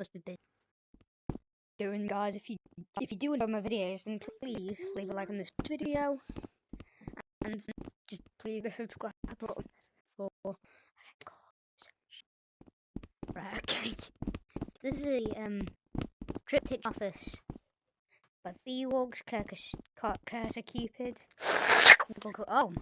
must be busy doing, guys. If you if you do enjoy my videos, then please leave a like on this video and just please the subscribe button for. Right, okay. This is a um triptych office by Beewogs, Cursor Cupid. Oh.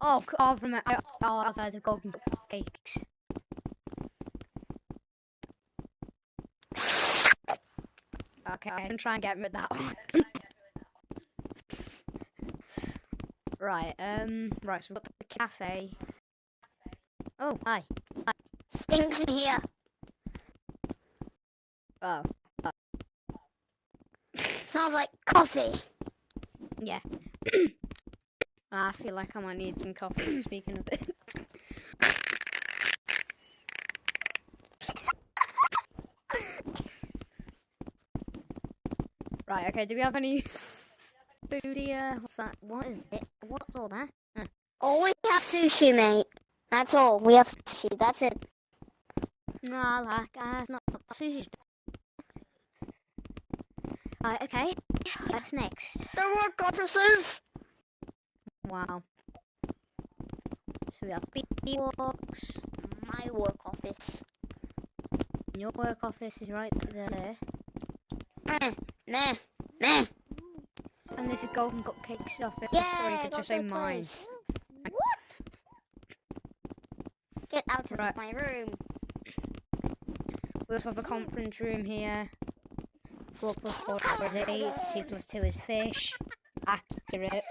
Oh, from it. I, oh, I've had the golden cakes. Okay, I can try and get rid of that one. right, um, right, so we've got the cafe. Oh, hi. hi. Stinks in here. Oh. oh. Smells like coffee. Yeah. Ah, I feel like I might need some coffee, speaking of it. right, okay, do we have any food here? What's that? What is it? What's all that? Hmm. Huh. Oh, we have sushi, mate. That's all. We have sushi. That's it. Ah, no, like, uh, it's not sushi. Right, okay. What's next? There were compasses. Wow. So we have Beewogs. My work office. Your work office is right there. Meh, meh, meh. And this is Golden Cupcake's office. Yeah, Sorry, you could just say mine. What? Get out of my room. We also have a conference room here. 4 plus 4 is 8, 2 plus 2 is fish. Accurate.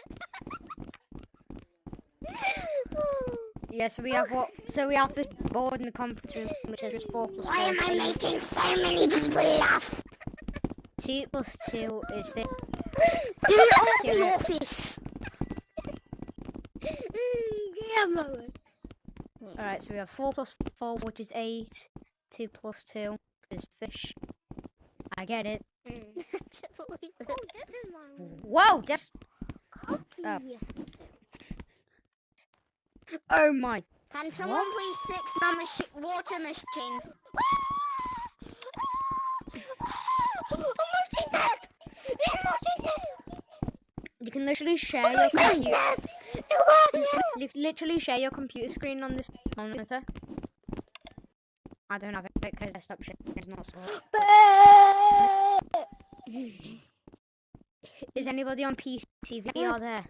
Yeah, so we have what? So we have this board in the conference room, which is 4 plus 4 Why am I making so many people laugh? 2 plus 2 is 5. Get off the Accurate. office. Mother. Alright, so we have 4 plus 4, which is 8. 2 plus 2 is fish. I get it. Mm. Whoa! Just. Oh. Oh my. Can someone please fix my machi- water machine? You can literally share your computer. You can literally share your computer screen on this monitor. I don't have it because desktop share is not so. Is anybody on PC Are there?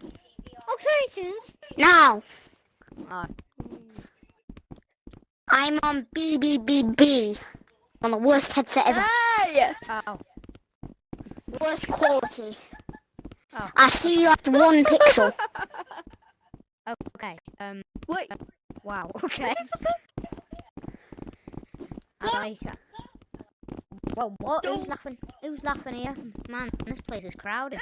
Okay, Now, Oh, I'm on BBBB. On the worst headset ever. Hey! oh, Worst quality. Oh. I see you have one pixel. okay. Um. Wait. Wow. Okay. I like that. Well, what? Who's laughing? Who's laughing here? Man, this place is crowded.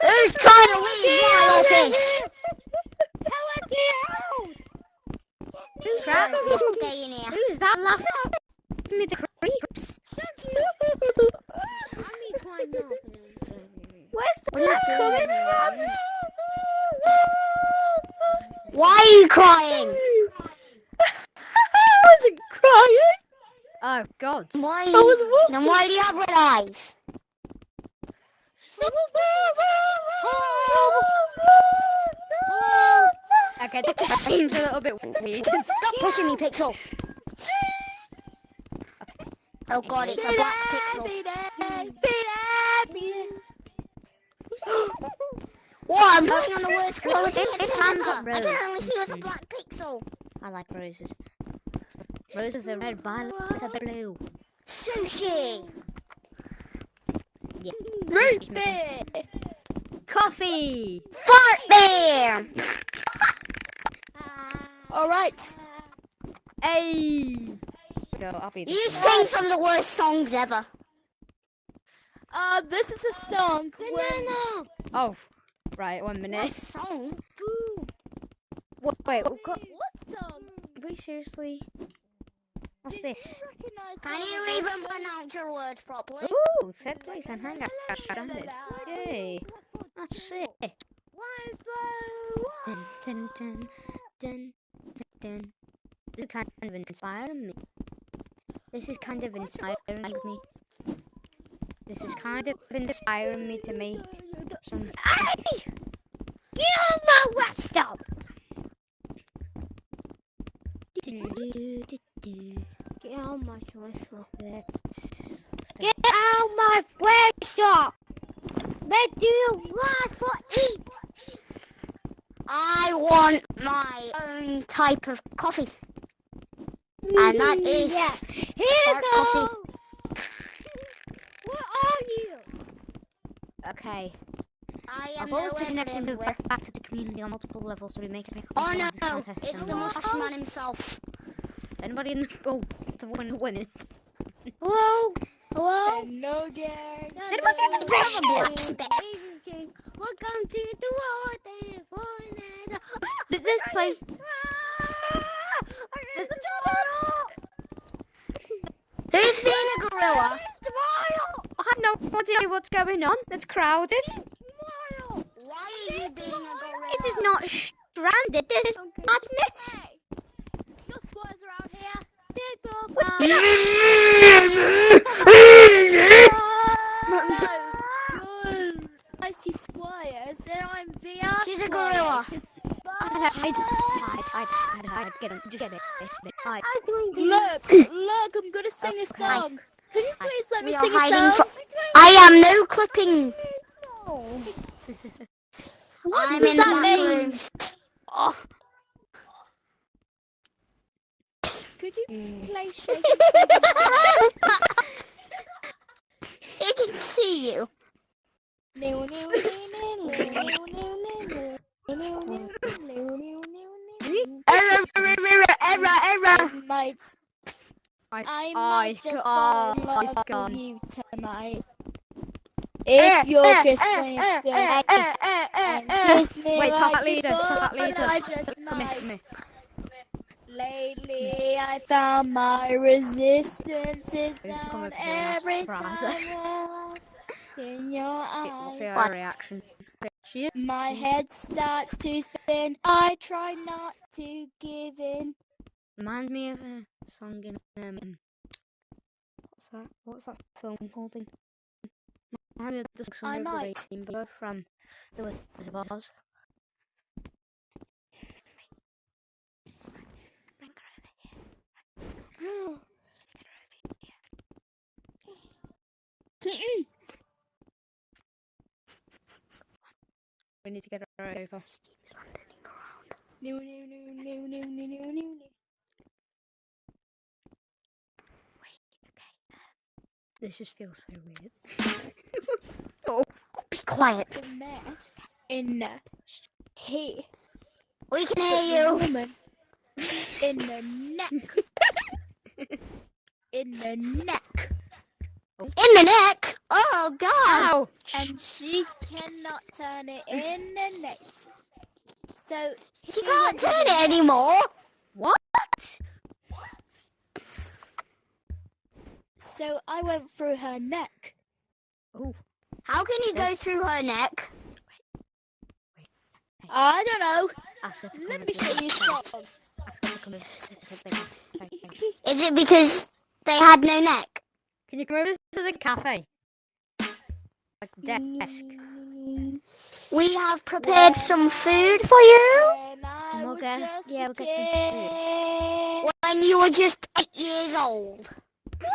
Who's trying to leave my office? Who's crowded? Stay in here. Who's that laughing? Give me the creeps. Where's the coming from? Why are you crying? I wasn't crying. Oh God. Why? I Was then why do you have red eyes? Okay, that just seems a little bit weird. Stop pushing me, Pixel. Oh God, it's a black pixel. What? I'm putting on the worst quality. It's- it's headset hands ever. up, I can only see as a black pixel. I like roses. Roses are red, violet are blue. Sushi. Yeah. Root beer. Coffee. Fart bear. All right. Hey. Go. I'll be You one. sing some of the worst songs ever. Uh, this is a song. Banana. Oh, right. One minute. What minute. song? What, wait. Oh, God. What song? Wait, seriously? What's this? Recognize Can that you even pronounce your words properly? Ooh, third place and hang out standard. Yay. That's sick. Why is the Dun dun dun dun dun is kind of inspiring me. This is kind of inspiring me. This is kind of inspiring me to make some. Hey! Get on my stop! Get on my. Let's. Get out my stop! What do you want for eat? I want my own type of coffee. And that mm, is Here dark coffee. Where are you? Okay. I am I've always nowhere taken next to where- back to the community on multiple levels so we make it. Oh into no, this contest it's and the whatnot. marshman himself. Is anybody in the oh to win the women? Hello? Hello? Hello there. Is anybody in the press? Welcome to the world. This play? Who's being a gorilla? I have no idea what's going on. It's crowded. Why are you being a gorilla? It is not stranded. This is madness. Your squatters around here. I see squires and I'm VR. She's a gorilla. Hide, hide, hide, hide, hide. Get him. Just get it. Hide. Look, look, I'm gonna sing a song. Could you please let me sing a song? I am no clipping. What I'm does in the that mean? room. Oh, Could you Mm. play Shake He can see you. Error, error, error, error, I, I I, just oh, it's love with you tonight. Eh, If you're eh, just eh, playing eh, still eh, eh, eh, eh, and eh. kiss me Wait, like top leader, top before, leader. I come here. Lately, I found my resistance is down every time in your Okay, We'll see our reaction. She My head starts to spin. I try not to give in. reminds me of a song in um. What's that? What's that film called? Thing? Reminds me of the song I the might. Rainbow from The Wizard of Oz. Bring her over here. Let's get her over here. We need to get her over. No, no, no, no, no, no, no, no. Wait, okay. Uh. This just feels so weird. oh, Be quiet. The man in the he We can the hear you. woman in the neck in the neck In the neck. Oh, God. ouch! and she cannot turn it in the neck. So She can't turn it anymore. What? What? So I went through her neck. Oh, How can you go through her neck? I don't know. ask her to come Let me show you something. Ask her to come and do that thing. Thank you. Is it because they had no neck? Can you come over to the cafe? Like desk. We have prepared some food for you We'll was get- yeah, we'll get some food. when you were just eight years old.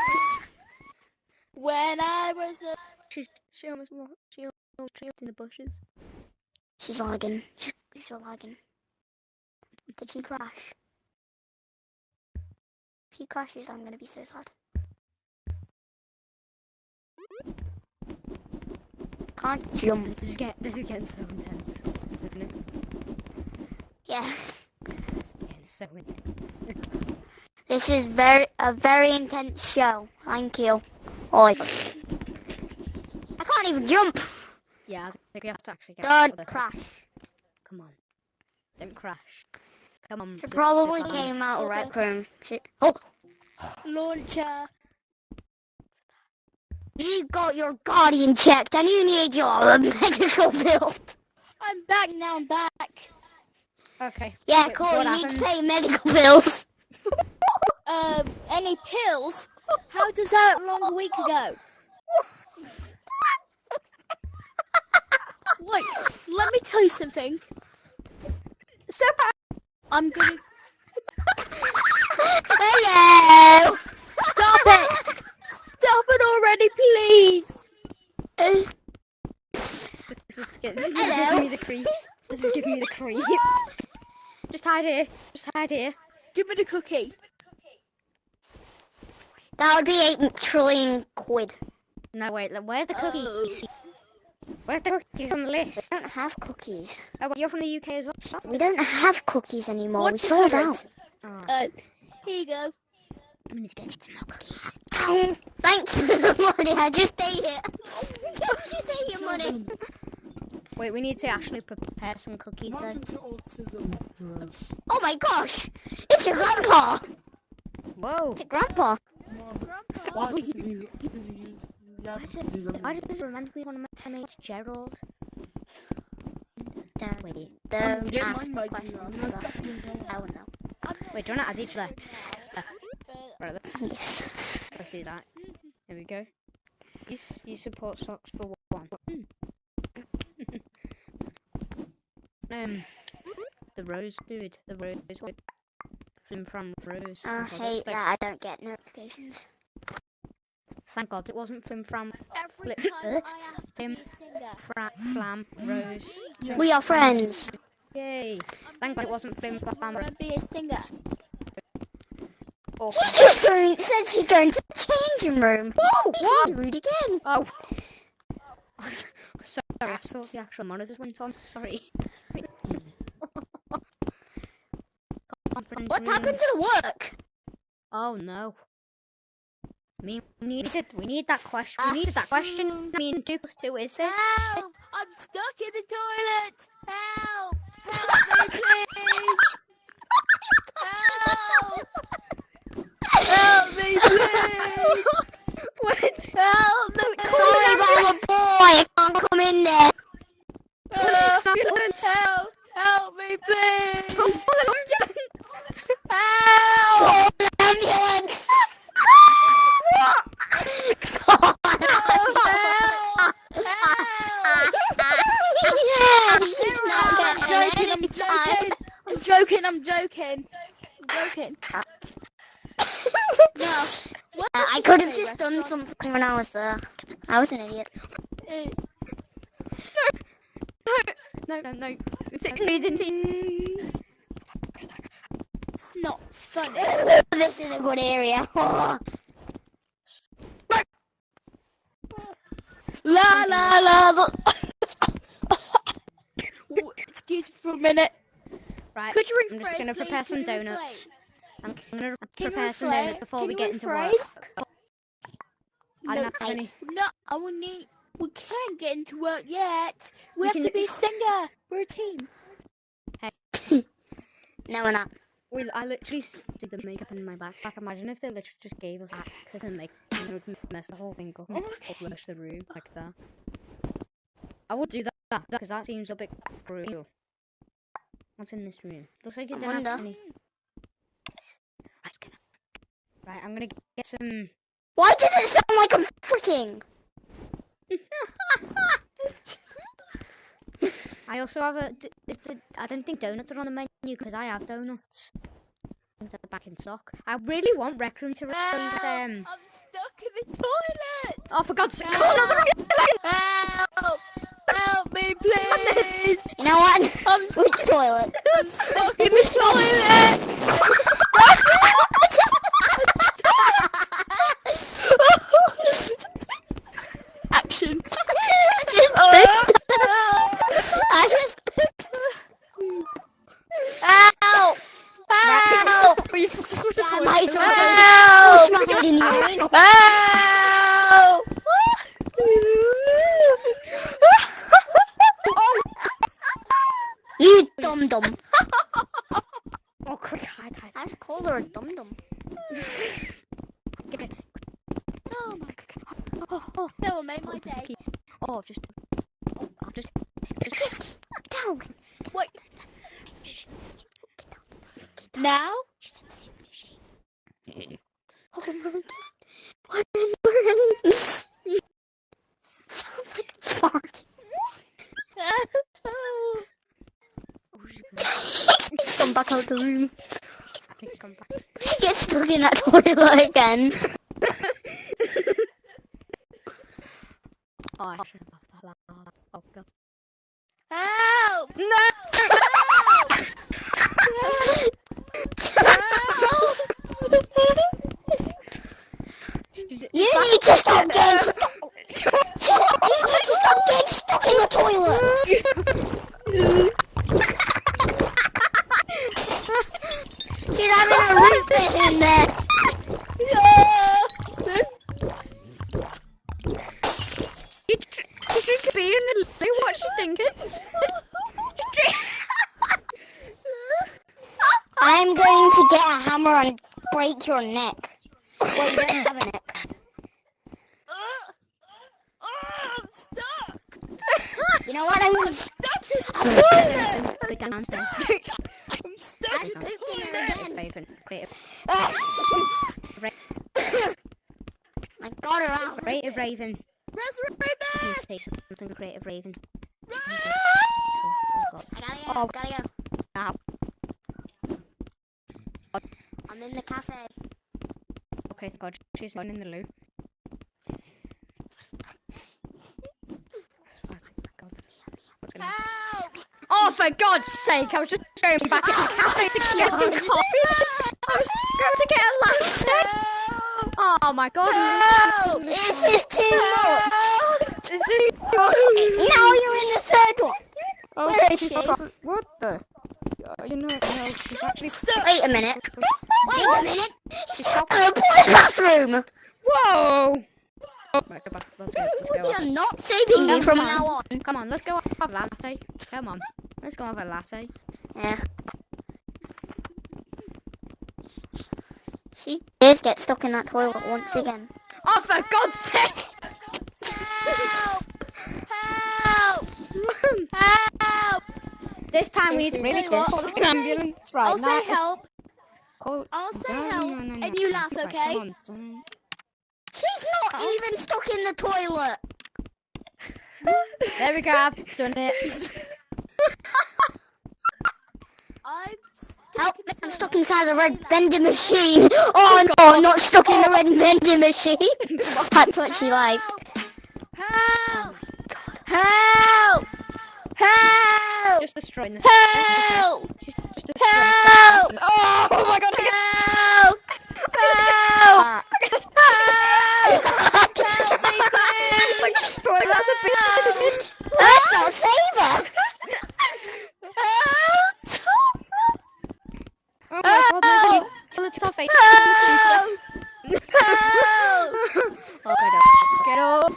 When I was a She, she almost lost. She almost tripped in the bushes. She's lagging. She's, she's lagging. Did she crash? If she crashes, I'm gonna be so sad. Can't jump. This is, get, this is getting so intense, isn't it? Yeah. It's getting so intense. This is very a very intense show. Thank you. Oi. I can't even jump. yeah, I think we have to actually get other- crash. Come on. Don't crash. Come on. She probably came out of rec room. Oh, launcher. You got your guardian checked and you need your medical bill. I'm back now. I'm back. Okay. Yeah, Wait, cool. You need to pay medical bills. um, any pills? How does that long a week ago? Wait, let me tell you something. So I'm gonna Hello. stop it. Stop it already, please. This is, get- this is giving me the creeps. This is giving me the creeps. Just hide here. Just hide here. Give me the cookie. That would be eight trillion quid. No, wait. Where's the cookies? Oh. Where's the cookies on the list? We list? don't have cookies. Oh, well, you're from the UK as well? We don't have cookies anymore. What we you sold covered? out. Oh, Uh, here you go. we need to get some more cookies. Ow, Thanks for the money. I just ate it. just ate your money. Wait, we need to actually prepare some cookies though. Welcome to autism, Rose. Oh my gosh! It's your grandpa. Whoa! It's your grandpa. Why? Because he's, because he's, yeah, Why does because he's it, a why does this remind me of my mates, Gerald? Don't, Wait, don't ask the my questions. dear. I'm gonna sir. step in there. I will know. wait, do you want to add each other? Uh, Right, let's Yes. let's do that. Here we go. You you support socks for one. Um, the rose dude, the rose one. Flim from rose. I hate that I don't get notifications. Thank God it wasn't flim from every Flip- time I have to Him. be a singer. fra- flam rose. We are friends. Yay! Thank God it wasn't flim flam. want to be a singer. Or She's just going, said she's going to the changing room. Whoa! What? Rude again. Oh. Sorry, I thought the actual monitors went on. Sorry. Conference What room. happened to the work? Oh no. Me, we needed, we need that question. We needed that question. I mean, two plus two is fifty. Help! I'm stuck in the toilet! Help! Help me, please! Help! Help me, please! what? Help me! Sorry, but I'm a boy. I can't come in there. Help! Help! Help me, please! Call an ambulance! Help! An ambulance. I'm joking, I'm joking. I'm joking, I'm joking. I'm joking. What Uh, I could have just done something when I was there. I was an idiot. Uh, No, no, no. It's it needed to. It's not funny. This is a good area. La la la la. Ooh, Excuse me for a minute. Right. Could you I'm just gonna please? prepare some donuts. I'm gonna Can prepare some rephrase? donuts before Can we get into work. rephrase? I No, don't have any. no, I will need. We can't get into work yet. We We have to be a singer. We're a team. Hey. no, we're not. We, I literally see the makeup in my backpack. Imagine if they literally just gave us access and you know, we can mess the whole thing up and Okay. flush the room like that. I would do that because that seems a bit cruel. What's in this room? Looks like you I don't have any. Right, I'm gonna get some. Why does it sound like I'm fritting? I also have a. d- Is the, I don't think donuts are on the menu because I have donuts. They're back in stock. I really want Rec Room to release. Help! Um. I'm stuck in the toilet. Oh, for God's sake! Help! No, the Help! Help me, please! You know what? I'm Which toilet? I'm stuck in the toilet. Action. I just Help! Help! Are you supposed to Yeah, toilet? my Don't toilet. Help! push my head in the urinal. Help! You dum dum. Oh, quick, hide, hide. I her a dum dum. Get it. Oh my Oh, oh, oh, That will make oh, my day. Oh, I've just. Oh, I've just. just Down. Wait. shh, Now? she said the same machine. What in the Sounds like a fart. Oh, she's good. He's come back out the room. I think she's come back. He gets stuck that again. Oh, I should have left that loud. Oh, God. Help! No! She's- You need to stop getting stuck. You need to stop getting stuck in the toilet. She's having a root beer in there. You tr- you drink a beer in the loo, what's she thinking? You drink- I'm going to get a hammer and break your neck. Well, you don't have a neck. I'm stuck! You know what? I'm going to... Stuck in Go downstairs. I'm stuck I'm in the. Raven. Creative. I got her out. Creative Raven. Raven! say something creative Raven. Run! Oh, I gotta go. Oh. Gotta go. I'm in the cafe. Okay, God, she's not in the loo. Right, God. What's gonna happen? Help! Oh, for God's sake! I was just going back in the cafe to get some coffee. I was going to get a latte. Oh my God! Help! This is too much. Is this- Now you're in the third one. Oh, she? What the? Uh, you know, no, she's actually. Wait a minute. Wait a minute. She's. Uh, boys' bathroom. Whoa! Oh, right, go back. Let's go. Let's go. You're not saving me from on. now on. Come on, let's go have a latte. Come on, let's go have a latte. Yeah. She did get stuck in that toilet once again. Oh, for God's sake! Help! Help! Help! this time we need to This really is- call the ambulance right I'll now. say help. Call- I'll say No, help, no, no, no, and you laugh, Right, okay? come on, don't- She's not even stuck in the toilet. There we go. I've done it. I'm Help me, I'm stuck inside the red vending machine. Oh, oh no, I'm not stuck in the red vending machine. That's what she liked. Help! Help! Help! just destroying this. Help! Just destroying Help! this. Oh, oh my God! I can- Help! Help! Uh, Help me, please! Like, toilet glass of beer. Let's not save her. Help! Oh my God! Nobody. So let's our face. Help! Oh, get up. Get up.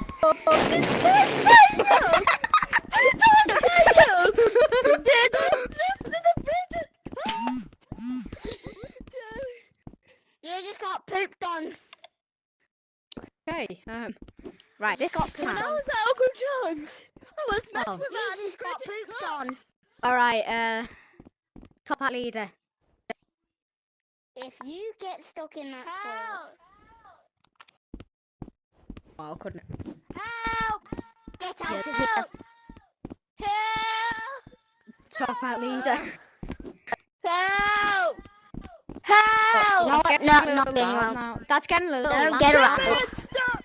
You just got pooped on. Okay. Um. Right. This got time. How was that Uncle John's? I was messed Oh. with You that. just got pooped on. All right. Uh. Top hat leader. If you get stuck in that toilet, Help! Oh, couldn't. Help! get out Yeah. of here. Help! Help! Top hat leader. Help! Help! No, getting no, a little not getting loud loud. now. That's getting a little. Don't loud. get her out.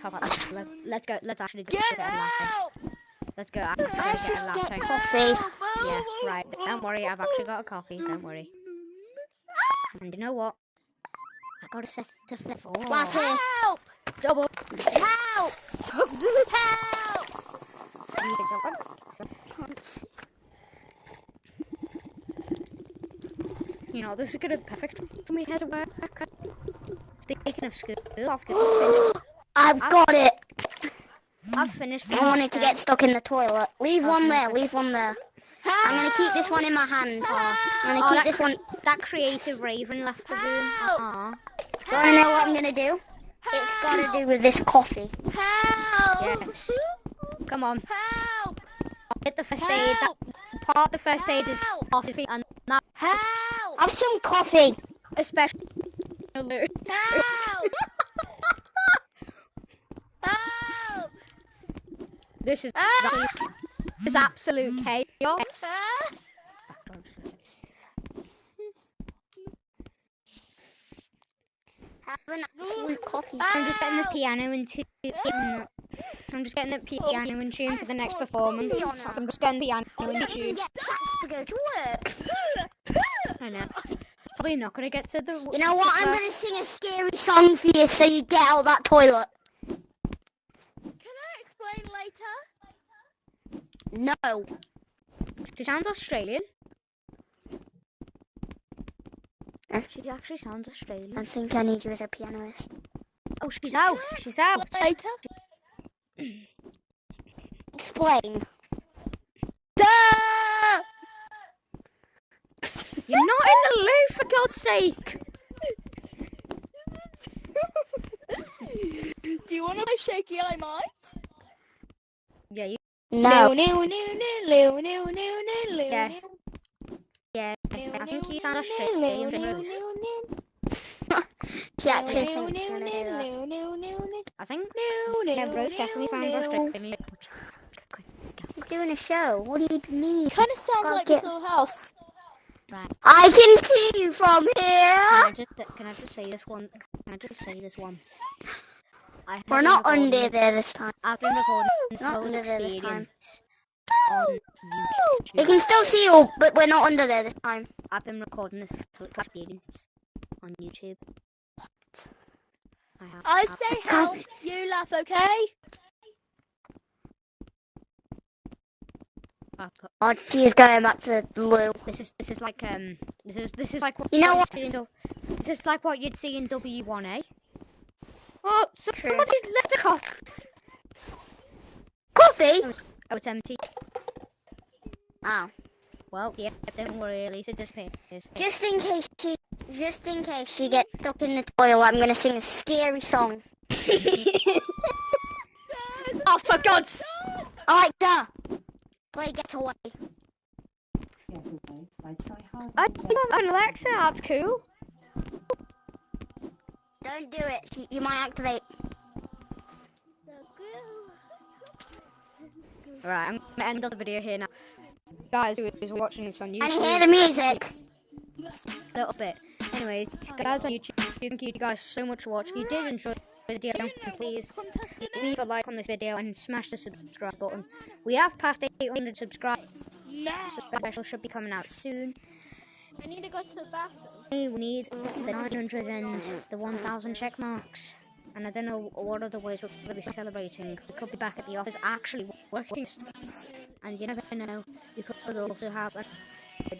Get stuck! Top hat leader. Let's let's go. Let's actually go Get get out! Let's go. Actually Let's get a latte. coffee. Yeah. Right. Don't worry. I've actually got a coffee. Don't worry. And you know what? I got a set to four. Latte. Help! Double. Help! Help! You know, this is gonna be perfect for me here to work. Speaking of school, I've, I've got it. I've finished. I wanted to get stuck in the toilet. Leave one there. Leave one there. I'm gonna keep this one in my hand. I'm Oh, gonna that, keep this one. that creative raven left the room. Help! Aw. Do wanna know what I'm gonna do? It's gotta do with this coffee. Help! Yes. Come on, Help! get the first aid. That part of the first aid is Help! coffee, and that Help! Have some coffee. especially. Help! Help! This is Ah! absolute, this is absolute chaos. Ah! Have an absolute coffee. I'm just getting this piano into. I'm just getting the piano in tune for the next performance. I'm just getting the piano in tune. to go to work. I know. Probably not gonna get to the. You know what? I'm gonna sing a scary song for you so you get out of that toilet. Can I explain later? No. She sounds Australian. Eh? She actually sounds Australian. I'm thinking I need you as a pianist. Oh, she's out. She's out. Later? Explain. You're not in the loo, for God's sake. Do you want to play Shaky I Might? Yeah. No. No, no, no, no, no, no, no, no, Yeah. Yeah, I think you sound Australian. Rose. She actually thinks you're gonna do. I think. Yeah, Rose definitely sounds Australian. You're doing a show. What do you need? Kind of sounds like get- little house. Right. I can see you from Can here. I just, can I just say this one? Can I just say this once? I We're not under there this time. I've been recording this Not under there this time. experience on YouTube. We can still see you, but we're not under there this time. I've been recording this experience on YouTube. I have. I say help, you laugh, okay? Oh, she's going back to the loo. This is this is like um this is this is like what You know you'd what? see in this is like what you'd see in W one A. Oh, True. somebody's left a cup. Coffee? Oh, it's, oh, it's empty. Oh. Well, yeah, don't worry, at least it disappears. Just in case she, just in case she gets stuck in the toilet, I'm gonna sing a scary song. oh, for God's! Alexa, play Getaway. Yesterday, I try hard. I to love an Alexa. That's cool. Don't do it. She, you might activate. Right, I'm gonna end the video here now. Guys, who is watching this on YouTube Can you hear the music? a little bit. Anyways, guys on YouTube, thank you guys so much for watching. If you did enjoy the video, please leave a like on this video and smash the subscribe button. We have passed 800 subscribers. No. Special should be coming out soon. I need to go to the bathroom. We need the 900 and the 1000 check marks. And I don't know what other ways we're going to be celebrating. We could be back at the office actually working. And you never know, we could also have a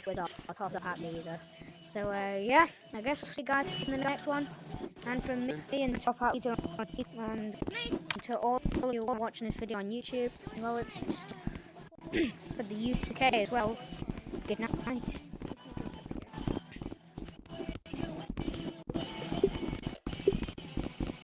with our, our top of hat leader. So, uh, yeah, I guess I'll see you guys in the next one. And from me and the top hat leader and to all of you watching this video on YouTube, well, it's for the UK as well. Good night.